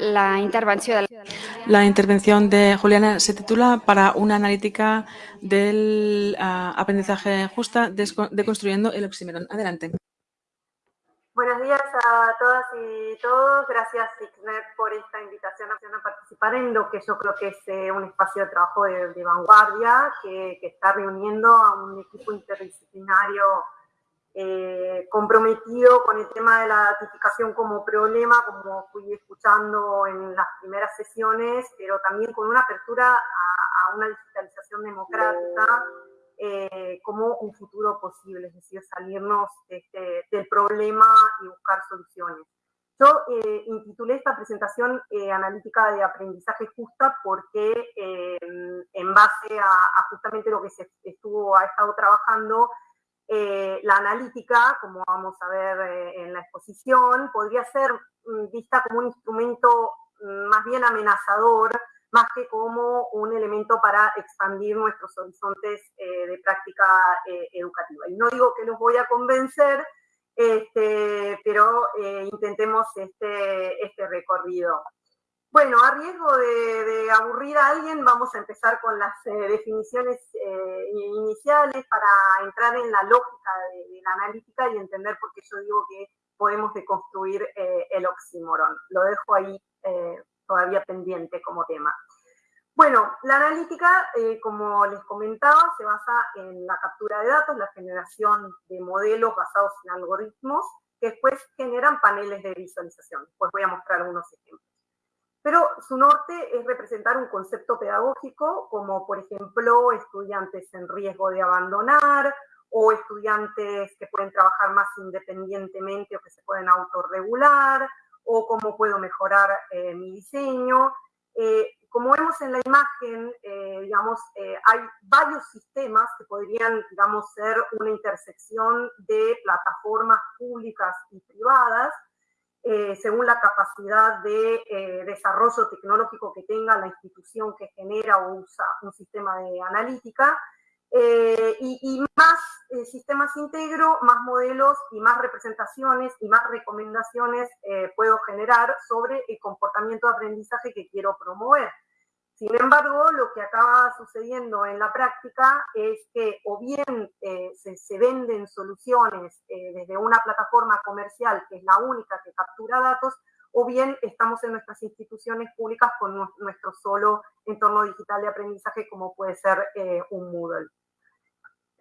la intervención de la intervención de Juliana se titula Para una analítica del uh, aprendizaje justa deconstruyendo el oxímoron. Adelante. Buenos días a todas y todos. Gracias, Ixnet, por esta invitación a participar en lo que yo creo que es eh, un espacio de trabajo de, de vanguardia que, que, está reuniendo a un equipo interdisciplinario eh, comprometido con el tema de la ratificación como problema, como fui escuchando en las primeras sesiones, pero también con una apertura a, a una digitalización democrática eh, como un futuro posible, es decir, salirnos este, del problema y buscar soluciones. Yo eh, intitulé esta presentación eh, analítica de aprendizaje justa porque eh, en base a, a, justamente lo que se estuvo, ha estado trabajando, eh, la analítica, como vamos a ver eh, en la exposición, podría ser mm, vista como un instrumento mm, más bien amenazador, más que como un elemento para expandir nuestros horizontes eh, de práctica educativa. Y no digo que los voy a convencer, este, pero intentemos este, este recorrido. Bueno, a riesgo de, aburrir a alguien, vamos a empezar con las eh, definiciones eh, iniciales para entrar en la lógica de, la analítica y entender por qué yo digo que podemos deconstruir eh, el oxímoron. Lo dejo ahí todavía pendiente como tema. Bueno, la analítica, como les comentaba, se basa en la captura de datos, la generación de modelos basados en algoritmos que después generan paneles de visualización. Pues voy a mostrar algunos ejemplos. Pero su norte es representar un concepto pedagógico como, por ejemplo, estudiantes en riesgo de abandonar o estudiantes que pueden trabajar más independientemente o que se pueden autorregular o cómo puedo mejorar eh, mi diseño. Eh, como vemos en la imagen, eh, digamos, eh, hay varios sistemas que podrían, digamos, ser una intersección de plataformas públicas y privadas eh, según la capacidad de eh, desarrollo tecnológico que tenga la institución que genera o usa un sistema de analítica. Eh, y, y, más eh, sistemas integro, más modelos y más representaciones y más recomendaciones puedo generar sobre el comportamiento de aprendizaje que quiero promover. Sin embargo, lo que acaba sucediendo en la práctica es que o bien eh, se, venden soluciones eh, desde una plataforma comercial, que es la única que captura datos, o bien estamos en nuestras instituciones públicas con nuestro solo entorno digital de aprendizaje, como puede ser eh, un Moodle.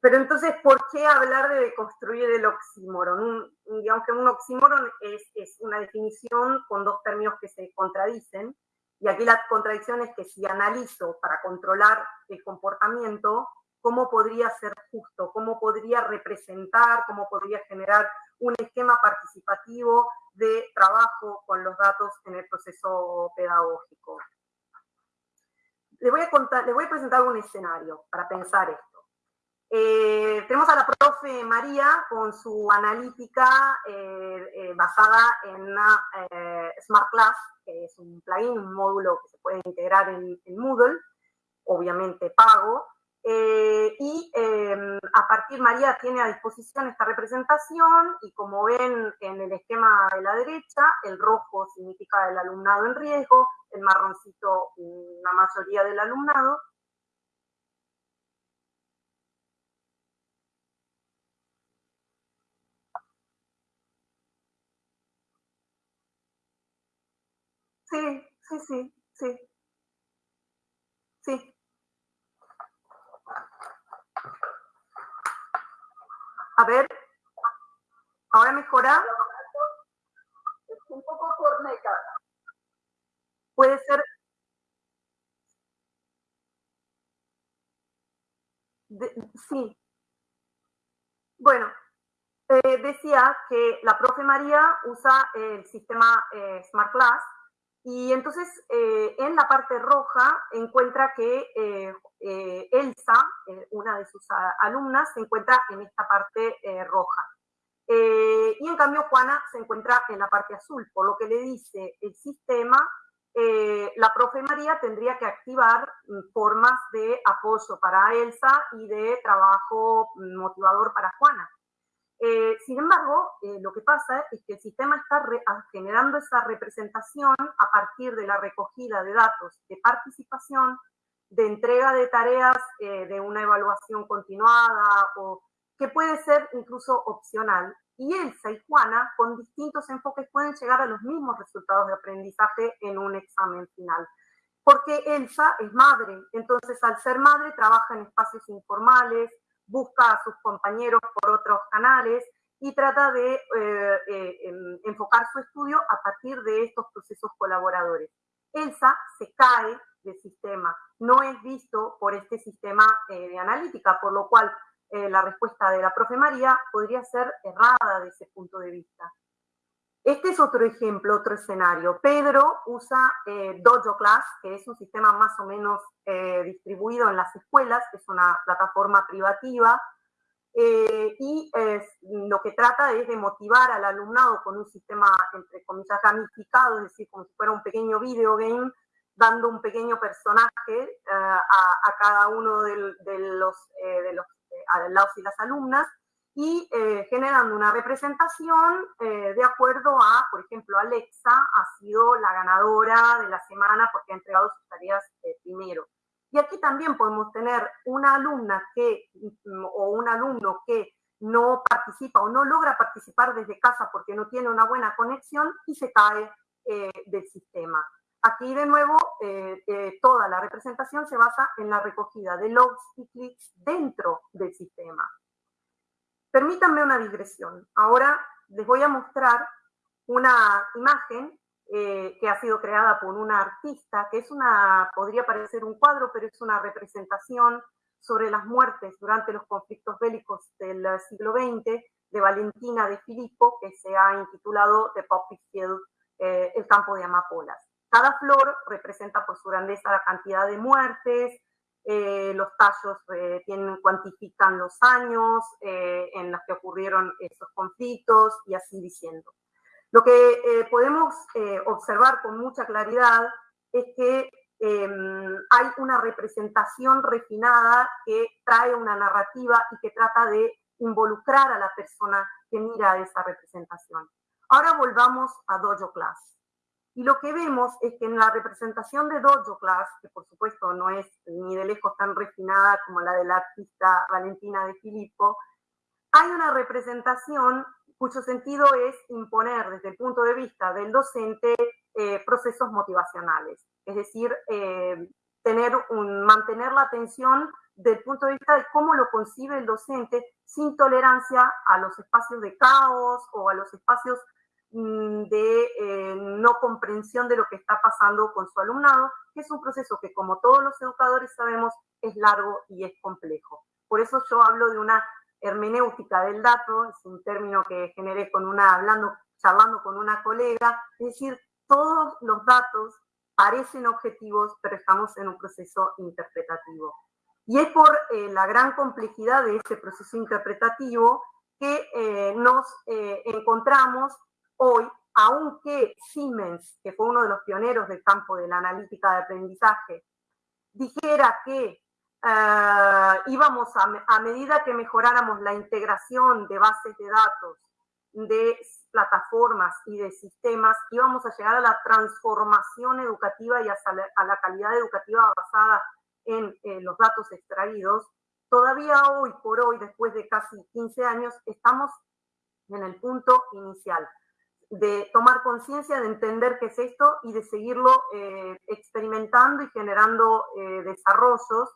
Pero entonces, ¿por qué hablar de construir el oxímoron? digamos que un oxímoron es una definición con dos términos que se contradicen, y aquí la contradicción es que si analizo para controlar el comportamiento, ¿cómo podría ser justo? ¿Cómo podría representar? ¿Cómo podría generar un esquema participativo de trabajo con los datos en el proceso pedagógico? Les voy a, contar, les voy a presentar un escenario para pensar esto. Tenemos a la profe María con su analítica eh, eh, basada en eh, Smart Class, que es un plugin, un módulo que se puede integrar en, en Moodle, obviamente pago. Eh, y em, a partir, María tiene a disposición esta representación y como ven en el esquema de la derecha, el rojo significa el alumnado en riesgo, el marroncito la mayoría del alumnado, Sí, sí, sí, sí. Sí. A ver, ¿ahora mejora? Es un poco corneca. Puede ser... De, sí. Bueno, eh, decía que la profe María usa el sistema eh, Smart Class y entonces eh, en la parte roja encuentra que eh, eh, Elsa, una de sus alumnas, se encuentra en esta parte roja. y en cambio Juana se encuentra en la parte azul, por lo que le dice el sistema, la profe María tendría que activar mm, formas de apoyo para Elsa y de trabajo mm, motivador para Juana. Eh, sin embargo, eh, lo que pasa es que el sistema está generando esa representación a partir de la recogida de datos de participación, de entrega de tareas eh, de una evaluación continuada o que puede ser incluso opcional. Y Elsa y Juana, con distintos enfoques, pueden llegar a los mismos resultados de aprendizaje en un examen final. Porque Elsa es madre, entonces al ser madre trabaja en espacios informales, busca a sus compañeros por otros canales y trata de eh, eh, enfocar su estudio a partir de estos procesos colaboradores. Elsa se cae del sistema, no es visto por este sistema eh, de analítica, por lo cual la respuesta de la profe María podría ser errada de ese punto de vista. Este es otro ejemplo, otro escenario. Pedro usa eh, Dojo Class, que es un sistema más o menos eh, distribuido en las escuelas, es una plataforma privativa, eh, y lo que trata es de motivar al alumnado con un sistema, entre comillas, gamificado, es decir, como si fuera un pequeño video game, dando un pequeño personaje a, cada uno de los, de los y las alumnas, y eh, generando una representación eh, de acuerdo a, por ejemplo, Alexa ha sido la ganadora de la semana porque ha entregado sus tareas eh, primero. Y aquí también podemos tener una alumna que, mm, o un alumno que no participa o no logra participar desde casa porque no tiene una buena conexión y se cae del sistema. Aquí de nuevo toda la representación se basa en la recogida de logs y clics dentro del sistema. Permítanme una digresión. Ahora les voy a mostrar una imagen eh, que ha sido creada por una artista, que es una, podría parecer un cuadro, pero es una representación sobre las muertes durante los conflictos bélicos del siglo XX de Valentina de Filippo, que se ha intitulado The Poppy Field, eh, el campo de amapolas. Cada flor representa por su grandeza la cantidad de muertes, eh, los tallos eh, cuantifican los años eh, en los que ocurrieron esos conflictos y así diciendo. Lo que podemos observar con mucha claridad es que em, hay una representación refinada que trae una narrativa y que trata de involucrar a la persona que mira esa representación. Ahora volvamos a Dojo Class. Y lo que vemos es que en la representación de Dojo Class, que por supuesto no es ni de lejos tan refinada como la de la artista Valentina de Filippo, hay una representación cuyo sentido es imponer desde el punto de vista del docente eh, procesos motivacionales, es decir, eh, tener mantener la atención del punto de vista de cómo lo concibe el docente sin tolerancia a los espacios de caos o a los espacios de eh, no comprensión de lo que está pasando con su alumnado, que es un proceso que como todos los educadores sabemos es largo y es complejo. Por eso yo hablo de una hermenéutica del dato, es un término que generé con una, hablando, charlando con una colega, es decir, todos los datos parecen objetivos, pero estamos en un proceso interpretativo. Y es por eh, la gran complejidad de ese proceso interpretativo que eh, nos encontramos Hoy, aunque Siemens, que fue uno de los pioneros del campo de la analítica de aprendizaje, dijera que eh, íbamos a, medida que mejoráramos la integración de bases de datos, de plataformas y de sistemas, íbamos a llegar a la transformación educativa y a, la calidad educativa basada en los datos extraídos, todavía hoy por hoy, después de casi 15 años, estamos en el punto inicial de tomar conciencia, de entender qué es esto y de seguirlo eh, experimentando y generando eh, desarrollos.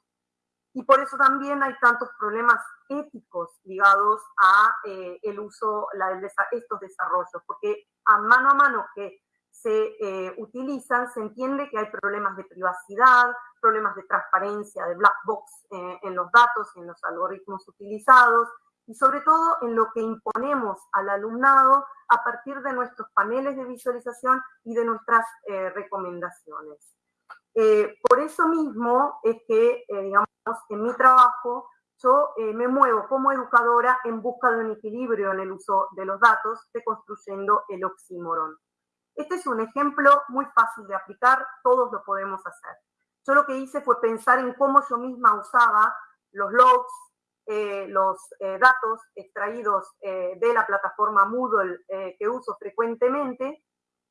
Y por eso también hay tantos problemas éticos ligados a eh, el uso, de estos desarrollos, porque a mano a mano que se utilizan, se entiende que hay problemas de privacidad, problemas de transparencia, de black box en los datos en los algoritmos utilizados, y sobre todo en lo que imponemos al alumnado a partir de nuestros paneles de visualización y de nuestras eh, recomendaciones. Eh, por eso mismo es que, eh, digamos, en mi trabajo yo me muevo como educadora en busca de un equilibrio en el uso de los datos, deconstruyendo el oxímoron. Este es un ejemplo muy fácil de aplicar, todos lo podemos hacer. Yo lo que hice fue pensar en cómo yo misma usaba los logs, eh, los eh, datos extraídos eh, de la plataforma Moodle que uso frecuentemente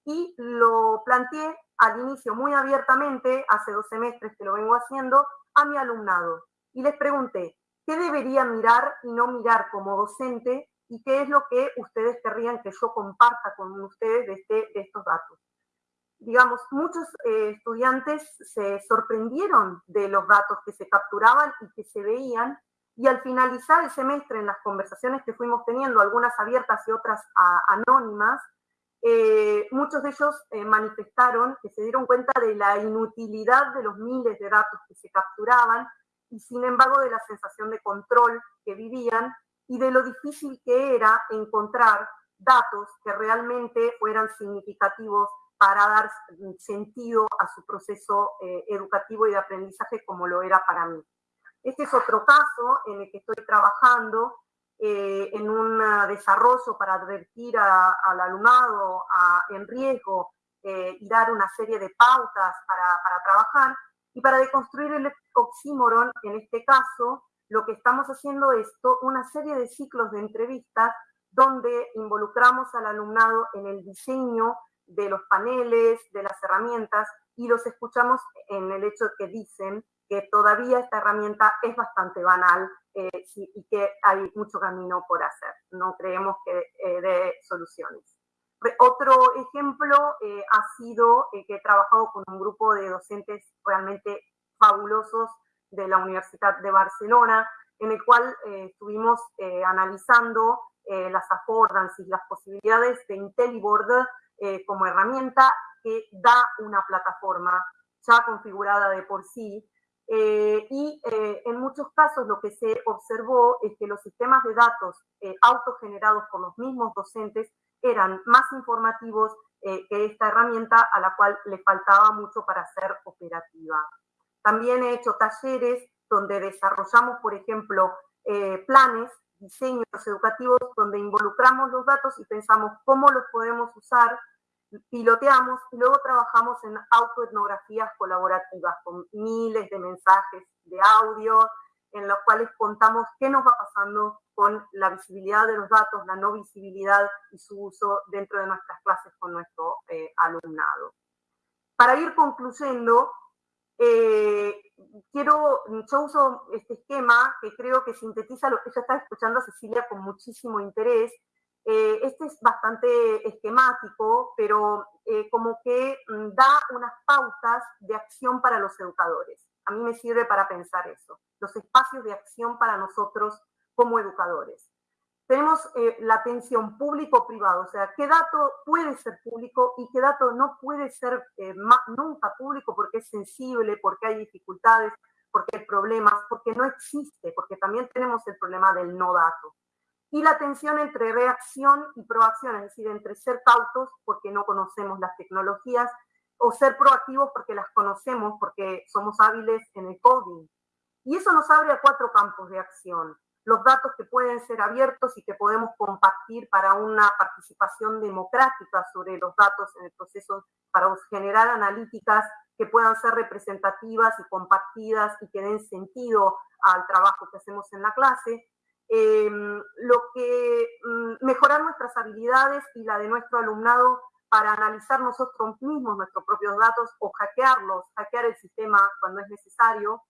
y lo planteé al inicio muy abiertamente, hace dos semestres que lo vengo haciendo, a mi alumnado. Y les pregunté, ¿qué debería mirar y no mirar como docente? ¿Y qué es lo que ustedes querrían que yo comparta con ustedes de, este, de estos datos? digamos, muchos estudiantes se sorprendieron de los datos que se capturaban y que se veían y al finalizar el semestre, en las conversaciones que fuimos teniendo, algunas abiertas y otras anónimas, eh, muchos de ellos eh, manifestaron que se dieron cuenta de la inutilidad de los miles de datos que se capturaban y sin embargo de la sensación de control que vivían y de lo difícil que era encontrar datos que realmente fueran significativos para dar sentido a su proceso eh, educativo y de aprendizaje como lo era para mí. Este es otro caso en el que estoy trabajando eh, en un desarrollo para advertir al alumnado en riesgo eh, y dar una serie de pautas para, para trabajar. Y para deconstruir el oxímoron, en este caso, lo que estamos haciendo es una serie de ciclos de entrevistas donde involucramos al alumnado en el diseño de los paneles, de las herramientas, y los escuchamos en el hecho que dicen que todavía esta herramienta es bastante banal eh, y que hay mucho camino por hacer. No creemos que eh, dé soluciones. Otro ejemplo eh, ha sido que he trabajado con un grupo de docentes realmente fabulosos de la Universidad de Barcelona, en el cual estuvimos analizando las affordances, las posibilidades de IntelliBoard como herramienta que da una plataforma ya configurada de por sí eh, y eh, en muchos casos lo que se observó es que los sistemas de datos eh, autogenerados por los mismos docentes eran más informativos que esta herramienta a la cual le faltaba mucho para ser operativa. También he hecho talleres donde desarrollamos, por ejemplo, planes, diseños educativos donde involucramos los datos y pensamos cómo los podemos usar piloteamos y luego trabajamos en autoetnografías colaborativas con miles de mensajes de audio en los cuales contamos qué nos va pasando con la visibilidad de los datos, la no visibilidad y su uso dentro de nuestras clases con nuestro eh, alumnado. Para ir concluyendo, eh, quiero, yo uso este esquema que creo que sintetiza lo que ella está escuchando a Cecilia con muchísimo interés, eh, este es bastante esquemático, pero eh, como que mm, da unas pautas de acción para los educadores. A mí me sirve para pensar eso, los espacios de acción para nosotros como educadores. Tenemos eh, la atención público-privado, o sea, qué dato puede ser público y qué dato no puede ser nunca público porque es sensible, porque hay dificultades, porque hay problemas, porque no existe, porque también tenemos el problema del no dato y la tensión entre reacción y proacción, es decir, entre ser cautos porque no conocemos las tecnologías o ser proactivos porque las conocemos, porque somos hábiles en el coding. Y eso nos abre a cuatro campos de acción. Los datos que pueden ser abiertos y que podemos compartir para una participación democrática sobre los datos en el proceso, para generar analíticas que puedan ser representativas y compartidas y que den sentido al trabajo que hacemos en la clase Lo que mm, mejorar nuestras habilidades y la de nuestro alumnado para analizar nosotros mismos nuestros propios datos o hackearlos, hackear el sistema cuando es necesario,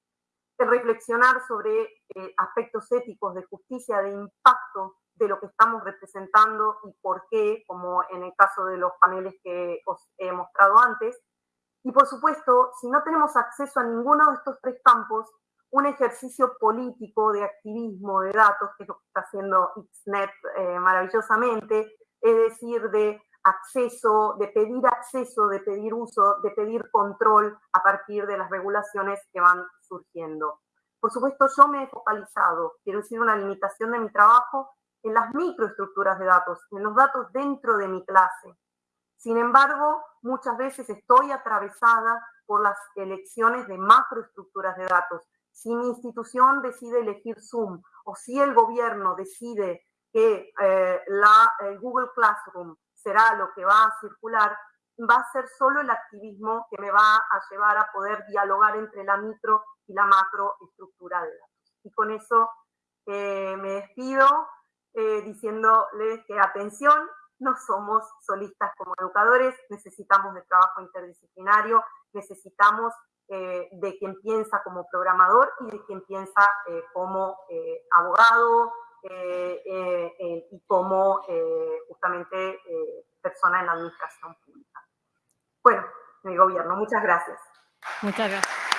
reflexionar sobre eh, aspectos éticos de justicia, de impacto de lo que estamos representando y por qué, como en el caso de los paneles que os he mostrado antes. Y por supuesto, si no tenemos acceso a ninguno de estos tres campos, un ejercicio político de activismo de datos, que es lo que está haciendo XNET eh, maravillosamente, es decir, de acceso, de pedir acceso, de pedir uso, de pedir control a partir de las regulaciones que van surgiendo. Por supuesto, yo me he focalizado, quiero decir, una limitación de mi trabajo en las microestructuras de datos, en los datos dentro de mi clase. Sin embargo, muchas veces estoy atravesada por las elecciones de macroestructuras de datos, si mi institución decide elegir Zoom o si el gobierno decide que eh, la, Google Classroom será lo que va a circular, va a ser solo el activismo que me va a llevar a poder dialogar entre la micro y la macro estructura de datos. Y con eso me despido diciéndoles que atención, no somos solistas como educadores, necesitamos de trabajo interdisciplinario, necesitamos de quien piensa como programador y de quien piensa como abogado y como justamente persona en la administración pública. Bueno, en el gobierno. Muchas gracias. Muchas gracias.